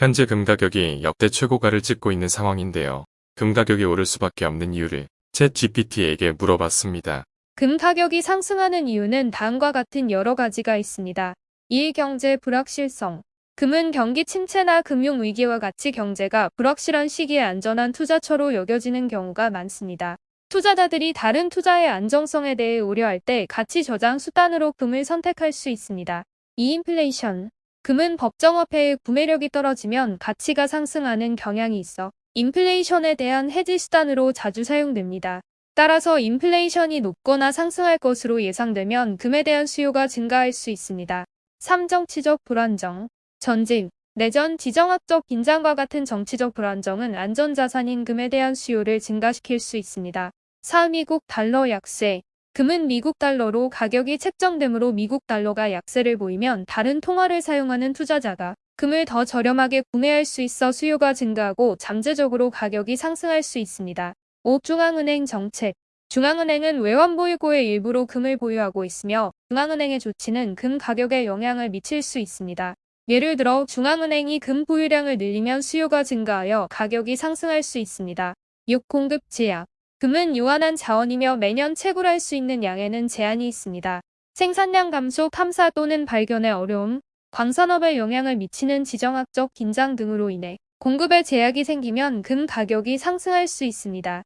현재 금 가격이 역대 최고가를 찍고 있는 상황인데요. 금 가격이 오를 수밖에 없는 이유를 챗 GPT에게 물어봤습니다. 금 가격이 상승하는 이유는 다음과 같은 여러 가지가 있습니다. 1. 경제 불확실성. 금은 경기 침체나 금융 위기와 같이 경제가 불확실한 시기에 안전한 투자처로 여겨지는 경우가 많습니다. 투자자들이 다른 투자의 안정성에 대해 우려할 때 가치 저장 수단으로 금을 선택할 수 있습니다. 2. 인플레이션. 금은 법정화폐의 구매력이 떨어지면 가치가 상승하는 경향이 있어 인플레이션에 대한 해지 수단으로 자주 사용됩니다. 따라서 인플레이션이 높거나 상승할 것으로 예상되면 금에 대한 수요가 증가할 수 있습니다. 3. 정치적 불안정. 전쟁, 내전, 지정학적 긴장과 같은 정치적 불안정은 안전자산인 금에 대한 수요를 증가시킬 수 있습니다. 4. 미국 달러 약세. 금은 미국 달러로 가격이 책정되므로 미국 달러가 약세를 보이면 다른 통화를 사용하는 투자자가 금을 더 저렴하게 구매할 수 있어 수요가 증가하고 잠재적으로 가격이 상승할 수 있습니다. 5. 중앙은행 정책 중앙은행은 외환보유고의 일부로 금을 보유하고 있으며 중앙은행의 조치는 금 가격에 영향을 미칠 수 있습니다. 예를 들어 중앙은행이 금 보유량을 늘리면 수요가 증가하여 가격이 상승할 수 있습니다. 6. 공급 제약 금은 유한한 자원이며 매년 채굴할 수 있는 양에는 제한이 있습니다. 생산량 감소, 탐사 또는 발견의 어려움, 광산업에 영향을 미치는 지정학적 긴장 등으로 인해 공급에 제약이 생기면 금 가격이 상승할 수 있습니다.